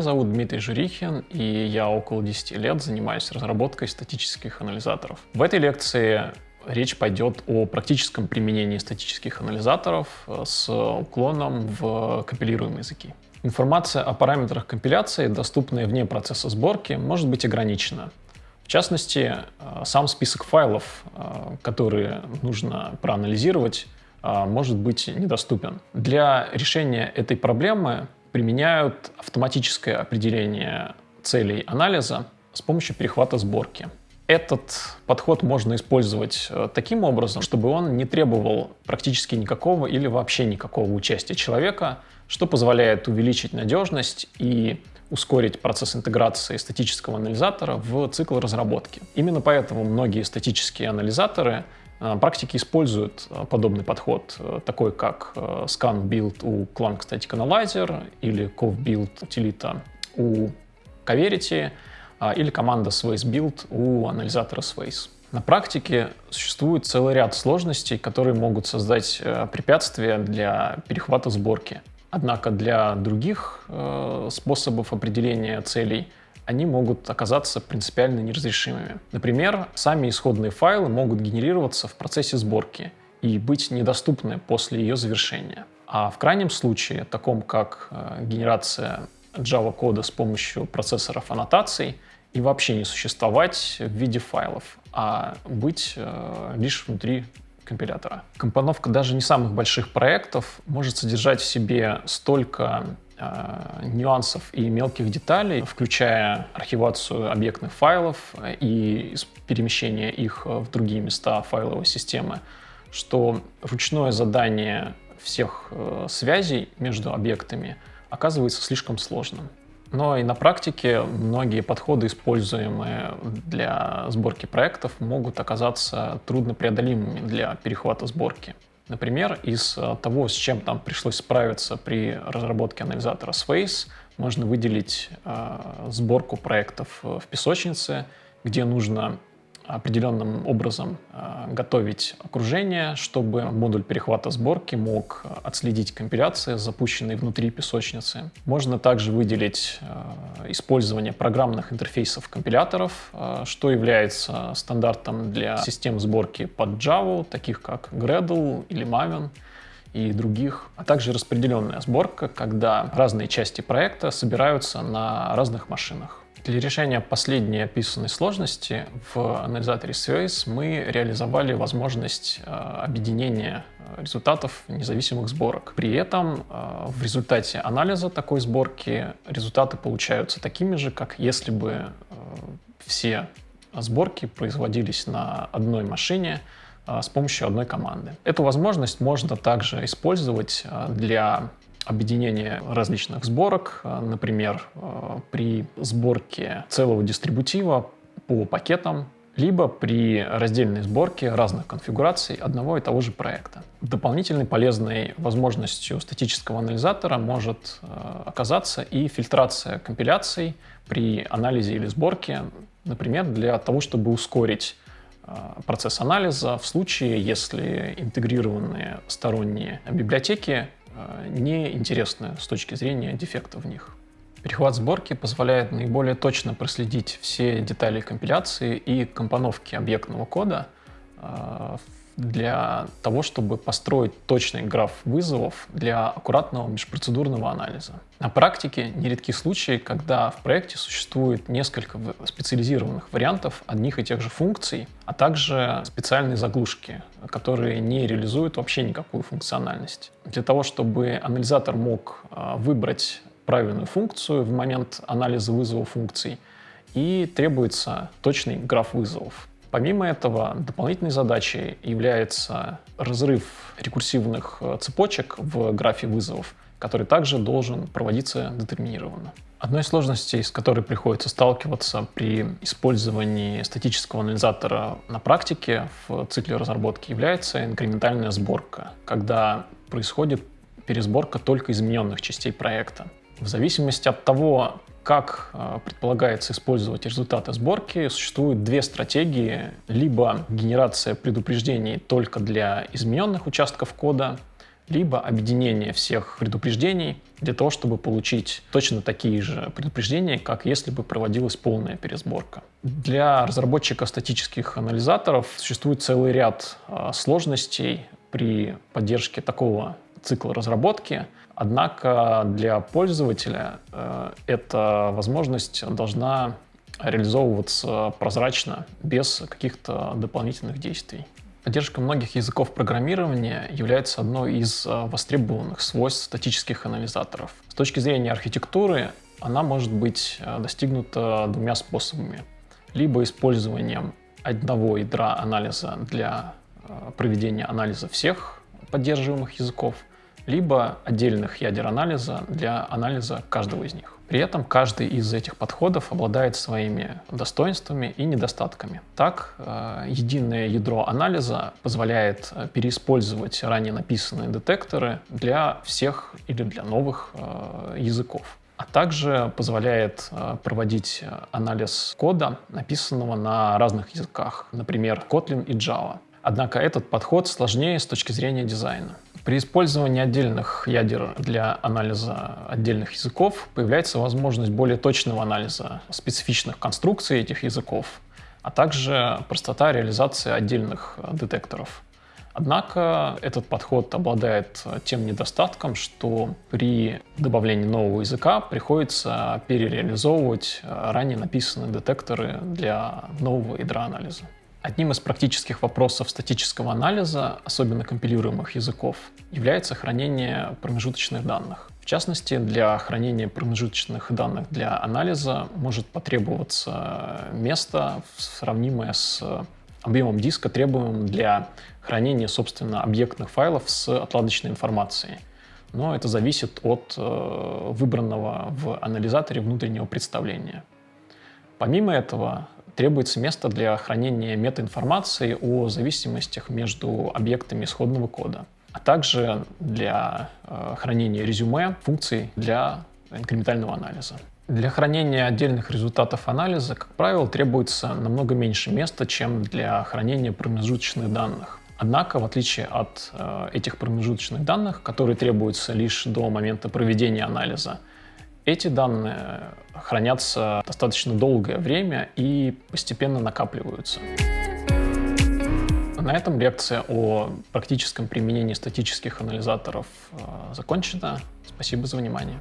Зовут Дмитрий Журихин, и я около 10 лет занимаюсь разработкой статических анализаторов. В этой лекции речь пойдет о практическом применении статических анализаторов э, с уклоном в компилируемые языки. Информация о параметрах компиляции, доступная вне процесса сборки, может быть ограничена. В частности, э, сам список файлов, э, которые нужно проанализировать, может быть недоступен. Для решения этой проблемы применяют автоматическое определение целей анализа с помощью перехвата сборки. Этот подход можно использовать э, таким образом, чтобы он не требовал практически никакого или вообще никакого участия человека, что позволяет увеличить надежность и ускорить процесс интеграции статического анализатора в цикл разработки. Именно поэтому многие статические анализаторы практики используют э, подобный подход, э, такой как scan build у Clang Static Analyzer или cov build утилита у Coverity или команда Swace build у анализатора Swace. На практике существует целый ряд сложностей, которые могут создать препятствия для перехвата сборки. Однако для других способов определения целей они могут оказаться принципиально неразрешимыми. Например, сами исходные файлы могут генерироваться в процессе сборки и быть недоступны после ее завершения. А в крайнем случае, таком как э, генерация Java-кода с помощью процессоров аннотаций, и вообще не существовать в виде файлов, а быть э, лишь внутри компилятора. Компоновка даже не самых больших проектов может содержать в себе столько нюансов и мелких деталей, включая архивацию объектных файлов и перемещение их в другие места файловой системы, что ручное задание всех э, связей между объектами оказывается слишком сложным. Но и на практике многие подходы, используемые для сборки проектов, могут оказаться труднопреодолимыми для перехвата сборки. Например, из э, того, с чем там пришлось справиться при разработке анализатора Space, можно выделить э, сборку проектов в песочнице, где нужно определенным образом э, готовить окружение, чтобы модуль перехвата сборки мог отследить компиляции, запущенные внутри песочницы. Можно также выделить э, использование программных интерфейсов компиляторов, э, что является стандартом для систем сборки под Java, таких как Gradle или Maven и других, а также распределенная сборка, когда разные части проекта собираются на разных машинах. Для решения последней описанной сложности в анализаторе Space мы реализовали возможность э, объединения э, результатов независимых сборок. При этом э, в результате анализа такой сборки результаты получаются такими же, как если бы все сборки производились на одной машине с помощью одной команды. Эту возможность можно также использовать для объединение различных сборок, э, например, э, при сборке целого дистрибутива по пакетам, либо при раздельной сборке разных конфигураций одного и того же проекта. Дополнительной полезной возможностью статического анализатора может э, оказаться и фильтрация компиляций при анализе или сборке, например, для того, чтобы ускорить процесс анализа в случае, если интегрированные сторонние библиотеки неинтересны с точки зрения дефектов в них. Перехват сборки позволяет наиболее точно проследить все детали компиляции и компоновки объектного кода э, для того, чтобы построить точный граф вызовов для аккуратного межпроцедурного анализа. На практике нередки случаи, когда в проекте существует несколько специализированных вариантов одних и тех же функций, а также специальные заглушки, которые не реализуют вообще никакую функциональность. Для того, чтобы анализатор мог а, выбрать правильную функцию в момент анализа вызова функций, и требуется точный граф вызовов. Помимо этого, дополнительной задачей является разрыв рекурсивных э, цепочек в графе вызовов, который также должен проводиться детерминированно. Одной из сложностей, с которой приходится сталкиваться при использовании статического анализатора на практике в цикле разработки, является инкрементальная сборка, когда происходит пересборка только измененных частей проекта. В зависимости от того, как э, предполагается использовать результаты сборки, существуют две стратегии. Либо генерация предупреждений только для измененных участков кода, либо объединение всех предупреждений для того, чтобы получить точно такие же предупреждения, как если бы проводилась полная пересборка. Для разработчика статических анализаторов существует целый ряд э, сложностей при поддержке такого цикла разработки. Однако для пользователя э, эта возможность должна реализовываться прозрачно, без каких-то дополнительных действий. Поддержка многих языков программирования является одной из э, востребованных свойств статических анализаторов. С точки зрения архитектуры она может быть э, достигнута двумя способами. Либо использованием одного ядра анализа для проведения анализа всех поддерживаемых языков, либо отдельных ядер анализа для анализа каждого из них. При этом каждый из этих подходов обладает своими достоинствами и недостатками. Так, э, единое ядро анализа позволяет э, переиспользовать ранее написанные детекторы для всех или для новых э, языков а также позволяет проводить анализ кода, написанного на разных языках, например, Kotlin и Java. Однако этот подход сложнее с точки зрения дизайна. При использовании отдельных ядер для анализа отдельных языков появляется возможность более точного анализа специфичных конструкций этих языков, а также простота реализации отдельных детекторов. Однако этот подход обладает тем недостатком, что при добавлении нового языка приходится перереализовывать ранее написанные детекторы для нового ядра анализа. Одним из практических вопросов статического анализа, особенно компилируемых языков, является хранение промежуточных данных. В частности, для хранения промежуточных данных для анализа может потребоваться место, сравнимое с объемом диска, требуемым для хранения, собственно, объектных файлов с отладочной информацией. Но это зависит от э, выбранного в анализаторе внутреннего представления. Помимо этого, требуется место для хранения метаинформации о зависимостях между объектами исходного кода, а также для э, хранения резюме функций для инкрементального анализа. Для хранения отдельных результатов анализа, как правило, требуется намного меньше места, чем для хранения промежуточных данных. Однако, в отличие от э, этих промежуточных данных, которые требуются лишь до момента проведения анализа, эти данные хранятся достаточно долгое время и постепенно накапливаются. На этом лекция о практическом применении статических анализаторов э, закончена. Спасибо за внимание.